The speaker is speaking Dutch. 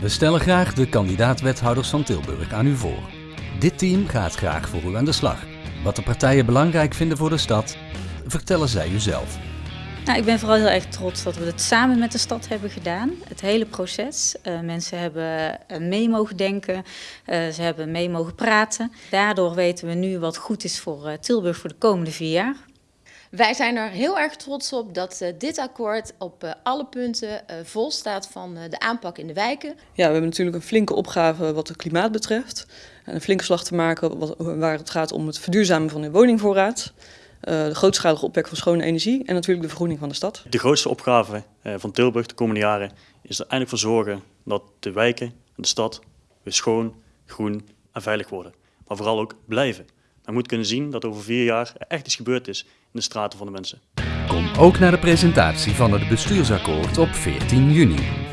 We stellen graag de kandidaat-wethouders van Tilburg aan u voor. Dit team gaat graag voor u aan de slag. Wat de partijen belangrijk vinden voor de stad, vertellen zij u zelf. Nou, ik ben vooral heel erg trots dat we het samen met de stad hebben gedaan. Het hele proces. Uh, mensen hebben eh, mee mogen denken, uh, ze hebben mee mogen praten. Daardoor weten we nu wat goed is voor Tilburg voor de komende vier jaar. Wij zijn er heel erg trots op dat uh, dit akkoord op uh, alle punten uh, vol staat van de aanpak in de wijken. Ja, we hebben natuurlijk een flinke opgave wat het klimaat betreft. En een flinke slag te maken wat, waar het gaat om het verduurzamen van de woningvoorraad. de grootschalige opwek van schone energie en natuurlijk de vergroening van de stad. De grootste opgave van Tilburg de komende jaren is er eindelijk voor zorgen dat de wijken en de stad weer schoon, groen en veilig worden. Maar vooral ook blijven. Men moet kunnen zien dat over vier jaar echt iets gebeurd is in de straten van de mensen. Kom ook naar de presentatie van het bestuursakkoord op 14 juni.